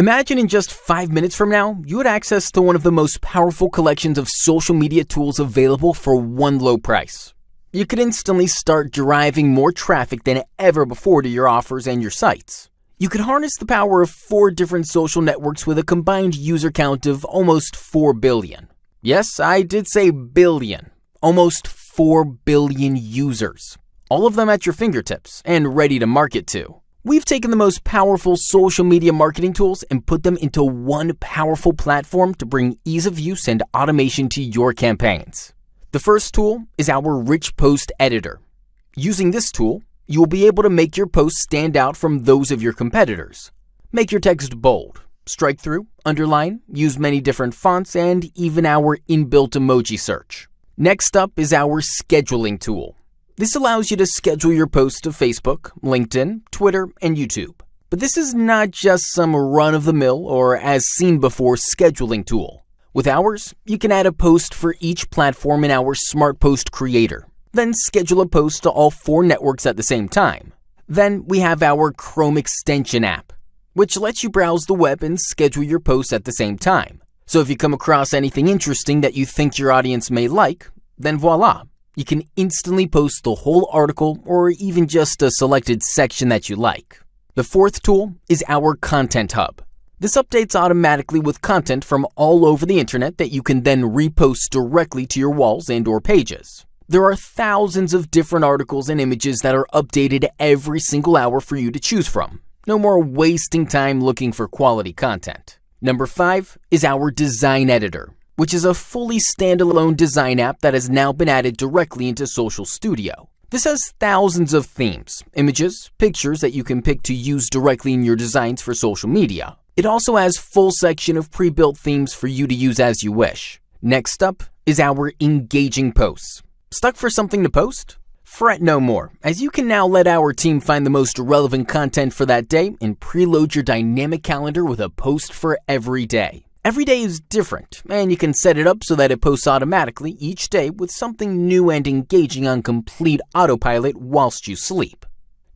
Imagine in just five minutes from now, you had access to one of the most powerful collections of social media tools available for one low price. You could instantly start driving more traffic than ever before to your offers and your sites. You could harness the power of four different social networks with a combined user count of almost 4 billion. Yes, I did say billion. Almost 4 billion users. All of them at your fingertips and ready to market to. We've taken the most powerful social media marketing tools and put them into one powerful platform to bring ease of use and automation to your campaigns. The first tool is our Rich Post Editor. Using this tool, you will be able to make your posts stand out from those of your competitors. Make your text bold, strike through, underline, use many different fonts, and even our inbuilt emoji search. Next up is our scheduling tool. This allows you to schedule your posts to Facebook, LinkedIn, Twitter, and YouTube. But this is not just some run-of-the-mill or as seen before scheduling tool. With ours, you can add a post for each platform in our Smart Post Creator. Then schedule a post to all four networks at the same time. Then we have our Chrome extension app, which lets you browse the web and schedule your posts at the same time. So if you come across anything interesting that you think your audience may like, then voila, you can instantly post the whole article or even just a selected section that you like. The fourth tool is our Content Hub. This updates automatically with content from all over the internet that you can then repost directly to your walls and or pages. There are thousands of different articles and images that are updated every single hour for you to choose from. No more wasting time looking for quality content. Number 5 is our Design Editor which is a fully standalone design app that has now been added directly into Social Studio. This has thousands of themes, images, pictures that you can pick to use directly in your designs for social media. It also has full section of pre-built themes for you to use as you wish. Next up is our engaging posts. Stuck for something to post? Fret no more, as you can now let our team find the most relevant content for that day and preload your dynamic calendar with a post for every day. Every day is different, and you can set it up so that it posts automatically each day with something new and engaging on complete autopilot whilst you sleep.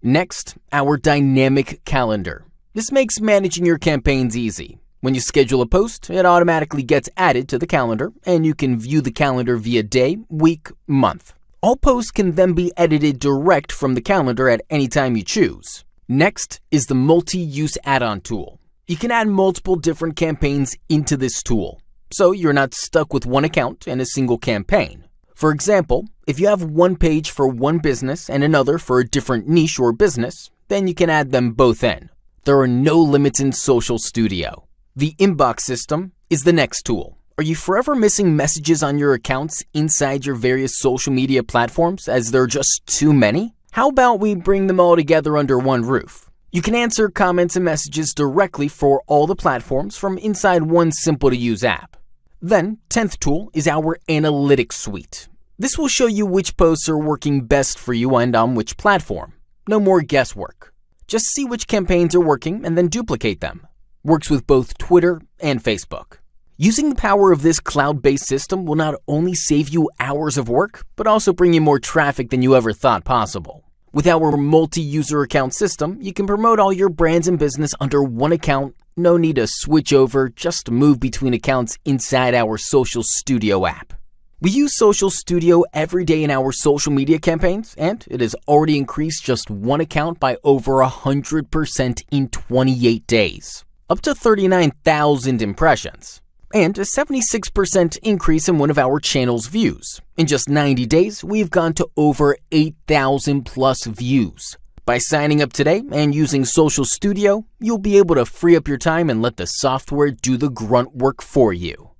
Next, our dynamic calendar. This makes managing your campaigns easy. When you schedule a post, it automatically gets added to the calendar, and you can view the calendar via day, week, month. All posts can then be edited direct from the calendar at any time you choose. Next is the multi-use add-on tool. You can add multiple different campaigns into this tool, so you're not stuck with one account and a single campaign. For example, if you have one page for one business and another for a different niche or business, then you can add them both in. There are no limits in Social Studio. The inbox system is the next tool. Are you forever missing messages on your accounts inside your various social media platforms as there are just too many? How about we bring them all together under one roof? You can answer comments and messages directly for all the platforms from inside one simple to use app. Then, 10th tool is our Analytics Suite. This will show you which posts are working best for you and on which platform. No more guesswork. Just see which campaigns are working and then duplicate them. Works with both Twitter and Facebook. Using the power of this cloud-based system will not only save you hours of work, but also bring you more traffic than you ever thought possible. With our multi-user account system, you can promote all your brands and business under one account. No need to switch over, just move between accounts inside our Social Studio app. We use Social Studio every day in our social media campaigns, and it has already increased just one account by over 100% in 28 days, up to 39,000 impressions and a 76% increase in one of our channel's views. In just 90 days, we've gone to over 8,000 plus views. By signing up today and using Social Studio, you'll be able to free up your time and let the software do the grunt work for you.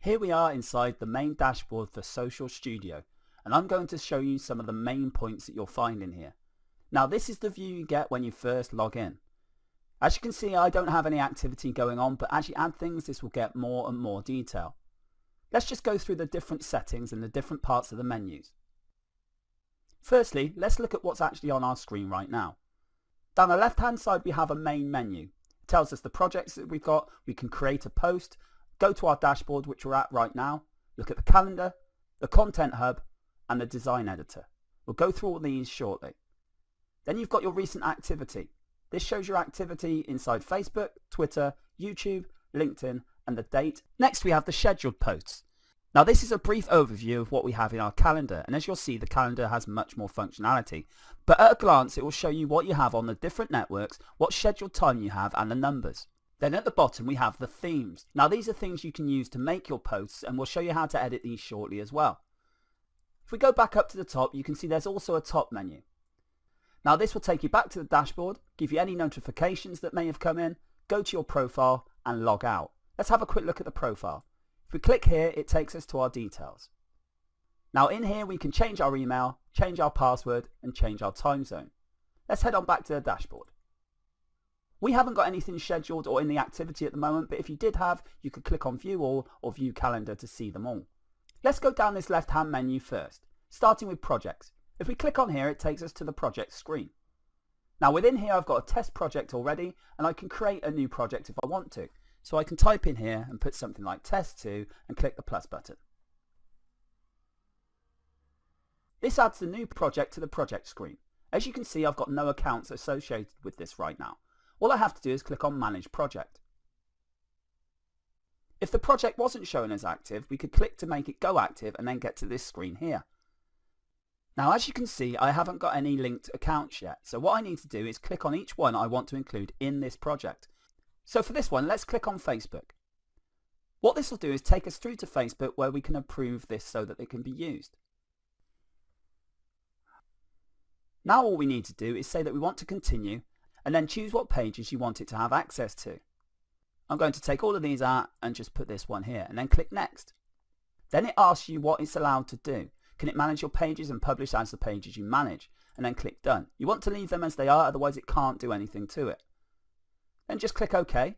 Here we are inside the main dashboard for Social Studio, and I'm going to show you some of the main points that you'll find in here. Now this is the view you get when you first log in. As you can see, I don't have any activity going on, but as you add things, this will get more and more detail. Let's just go through the different settings and the different parts of the menus. Firstly, let's look at what's actually on our screen right now. Down the left hand side we have a main menu. It tells us the projects that we've got, we can create a post, go to our dashboard which we're at right now, look at the calendar, the content hub and the design editor. We'll go through all these shortly. Then you've got your recent activity. This shows your activity inside Facebook, Twitter, YouTube, LinkedIn, and the date. Next we have the scheduled posts. Now this is a brief overview of what we have in our calendar and as you'll see the calendar has much more functionality. But at a glance it will show you what you have on the different networks, what scheduled time you have and the numbers. Then at the bottom we have the themes. Now these are things you can use to make your posts and we'll show you how to edit these shortly as well. If we go back up to the top you can see there's also a top menu. Now this will take you back to the dashboard, give you any notifications that may have come in, go to your profile and log out. Let's have a quick look at the profile. If we click here, it takes us to our details. Now in here we can change our email, change our password and change our time zone. Let's head on back to the dashboard. We haven't got anything scheduled or in the activity at the moment, but if you did have, you could click on view all or view calendar to see them all. Let's go down this left hand menu first, starting with projects. If we click on here, it takes us to the project screen. Now within here, I've got a test project already, and I can create a new project if I want to. So I can type in here and put something like test2 and click the plus button. This adds the new project to the project screen. As you can see, I've got no accounts associated with this right now. All I have to do is click on Manage Project. If the project wasn't shown as active, we could click to make it go active and then get to this screen here. Now as you can see, I haven't got any linked accounts yet, so what I need to do is click on each one I want to include in this project. So for this one, let's click on Facebook. What this will do is take us through to Facebook where we can approve this so that it can be used. Now all we need to do is say that we want to continue and then choose what pages you want it to have access to. I'm going to take all of these out and just put this one here and then click next. Then it asks you what it's allowed to do. Can it manage your pages and publish as the pages you manage? And then click done. You want to leave them as they are otherwise it can't do anything to it. Then just click OK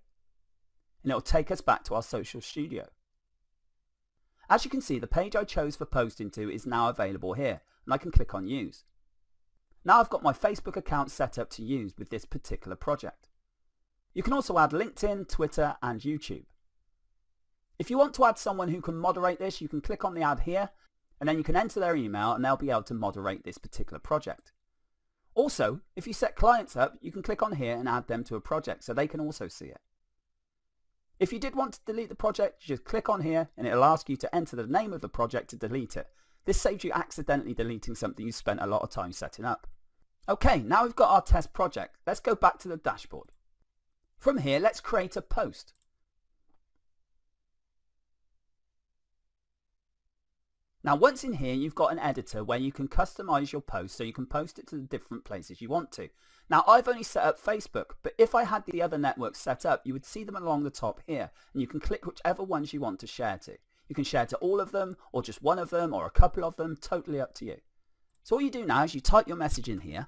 and it'll take us back to our social studio. As you can see the page I chose for posting to is now available here and I can click on use. Now I've got my Facebook account set up to use with this particular project. You can also add LinkedIn, Twitter and YouTube. If you want to add someone who can moderate this you can click on the add here and then you can enter their email and they'll be able to moderate this particular project. Also, if you set clients up, you can click on here and add them to a project so they can also see it. If you did want to delete the project, you just click on here and it'll ask you to enter the name of the project to delete it. This saves you accidentally deleting something you spent a lot of time setting up. Okay, now we've got our test project. Let's go back to the dashboard. From here, let's create a post. Now once in here you've got an editor where you can customize your post so you can post it to the different places you want to. Now I've only set up Facebook but if I had the other networks set up you would see them along the top here and you can click whichever ones you want to share to. You can share to all of them or just one of them or a couple of them, totally up to you. So all you do now is you type your message in here,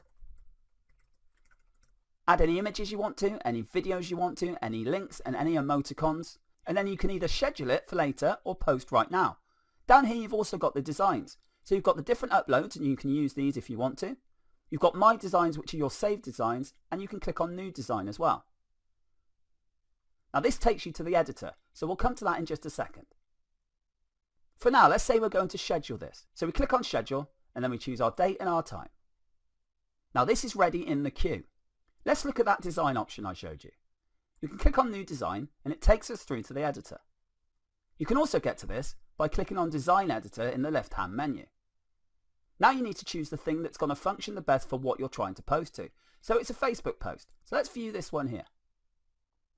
add any images you want to, any videos you want to, any links and any emoticons and then you can either schedule it for later or post right now. Down here you've also got the designs. So you've got the different uploads and you can use these if you want to. You've got My Designs which are your saved designs and you can click on New Design as well. Now this takes you to the editor, so we'll come to that in just a second. For now, let's say we're going to schedule this. So we click on Schedule and then we choose our date and our time. Now this is ready in the queue. Let's look at that design option I showed you. You can click on New Design and it takes us through to the editor. You can also get to this by clicking on Design Editor in the left-hand menu. Now you need to choose the thing that's going to function the best for what you're trying to post to. So it's a Facebook post. So let's view this one here.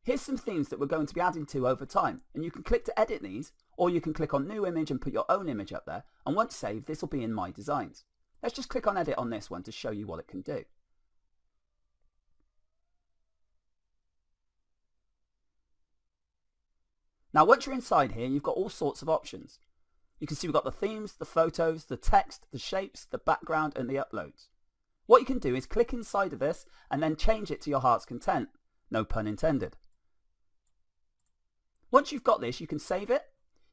Here's some themes that we're going to be adding to over time and you can click to edit these or you can click on new image and put your own image up there and once saved this will be in my designs. Let's just click on edit on this one to show you what it can do. Now once you're inside here, you've got all sorts of options. You can see we've got the themes, the photos, the text, the shapes, the background and the uploads. What you can do is click inside of this and then change it to your heart's content. No pun intended. Once you've got this, you can save it,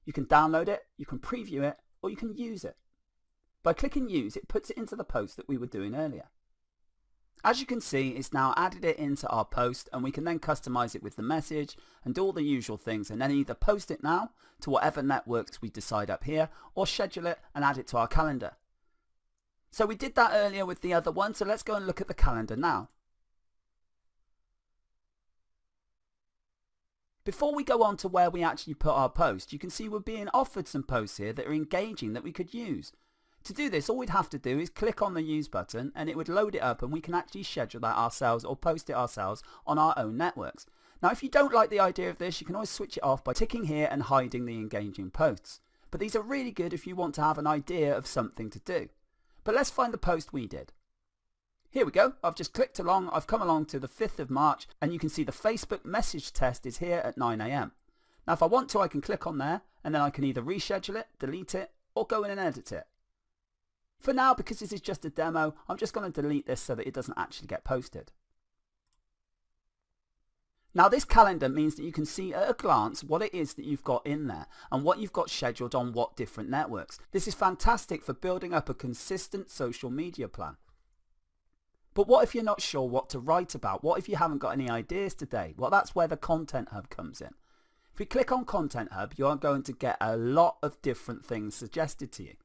you can download it, you can preview it, or you can use it. By clicking use, it puts it into the post that we were doing earlier. As you can see, it's now added it into our post and we can then customize it with the message and all the usual things and then either post it now to whatever networks we decide up here or schedule it and add it to our calendar. So we did that earlier with the other one, so let's go and look at the calendar now. Before we go on to where we actually put our post, you can see we're being offered some posts here that are engaging that we could use. To do this, all we'd have to do is click on the use button and it would load it up and we can actually schedule that ourselves or post it ourselves on our own networks. Now, if you don't like the idea of this, you can always switch it off by ticking here and hiding the engaging posts. But these are really good if you want to have an idea of something to do. But let's find the post we did. Here we go. I've just clicked along. I've come along to the 5th of March and you can see the Facebook message test is here at 9am. Now if I want to I can click on there and then I can either reschedule it, delete it or go in and edit it. For now because this is just a demo I'm just going to delete this so that it doesn't actually get posted. Now this calendar means that you can see at a glance what it is that you've got in there and what you've got scheduled on what different networks. This is fantastic for building up a consistent social media plan. But what if you're not sure what to write about? What if you haven't got any ideas today? Well, that's where the Content Hub comes in. If you click on Content Hub, you are going to get a lot of different things suggested to you.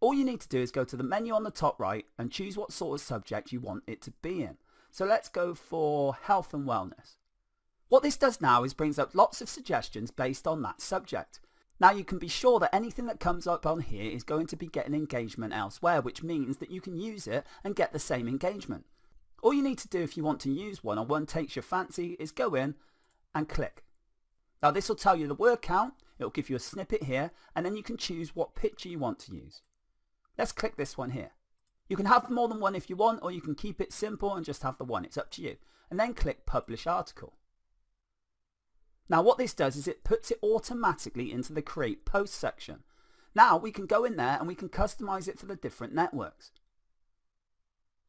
All you need to do is go to the menu on the top right and choose what sort of subject you want it to be in. So let's go for health and wellness. What this does now is brings up lots of suggestions based on that subject. Now you can be sure that anything that comes up on here is going to be getting engagement elsewhere, which means that you can use it and get the same engagement. All you need to do if you want to use one or one takes your fancy is go in and click. Now this will tell you the word count, it'll give you a snippet here, and then you can choose what picture you want to use. Let's click this one here. You can have more than one if you want, or you can keep it simple and just have the one, it's up to you. And then click publish article. Now what this does is it puts it automatically into the create post section. Now we can go in there and we can customize it for the different networks.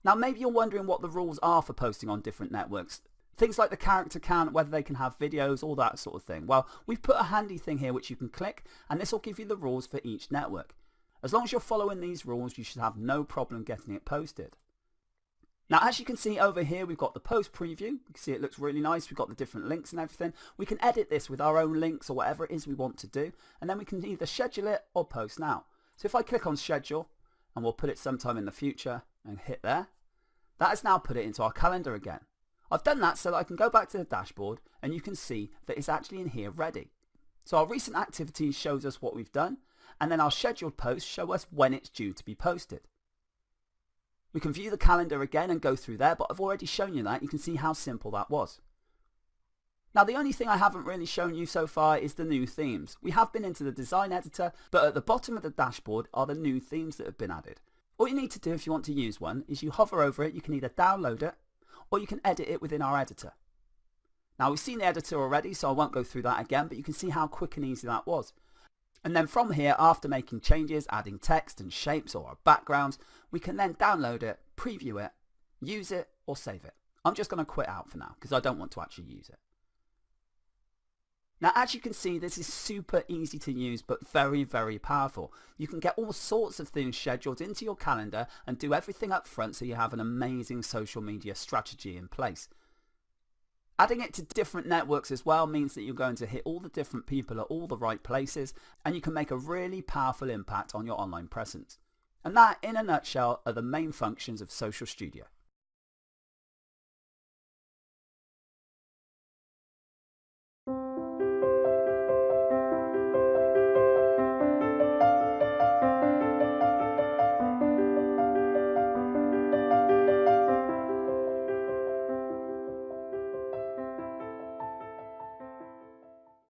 Now maybe you're wondering what the rules are for posting on different networks. Things like the character count, whether they can have videos, all that sort of thing. Well, we've put a handy thing here which you can click and this will give you the rules for each network. As long as you're following these rules, you should have no problem getting it posted. Now, as you can see over here, we've got the post preview. You can see it looks really nice. We've got the different links and everything. We can edit this with our own links or whatever it is we want to do. And then we can either schedule it or post now. So if I click on schedule and we'll put it sometime in the future and hit there, that has now put it into our calendar again. I've done that so that I can go back to the dashboard and you can see that it's actually in here ready. So our recent activities shows us what we've done and then our scheduled posts show us when it's due to be posted. We can view the calendar again and go through there, but I've already shown you that. You can see how simple that was. Now the only thing I haven't really shown you so far is the new themes. We have been into the design editor, but at the bottom of the dashboard are the new themes that have been added. All you need to do if you want to use one is you hover over it, you can either download it or you can edit it within our editor. Now we've seen the editor already so I won't go through that again but you can see how quick and easy that was. And then from here, after making changes, adding text and shapes or backgrounds, we can then download it, preview it, use it or save it. I'm just going to quit out for now because I don't want to actually use it. Now as you can see this is super easy to use but very very powerful. You can get all sorts of things scheduled into your calendar and do everything up front so you have an amazing social media strategy in place. Adding it to different networks as well means that you're going to hit all the different people at all the right places and you can make a really powerful impact on your online presence. And that, in a nutshell, are the main functions of Social Studio.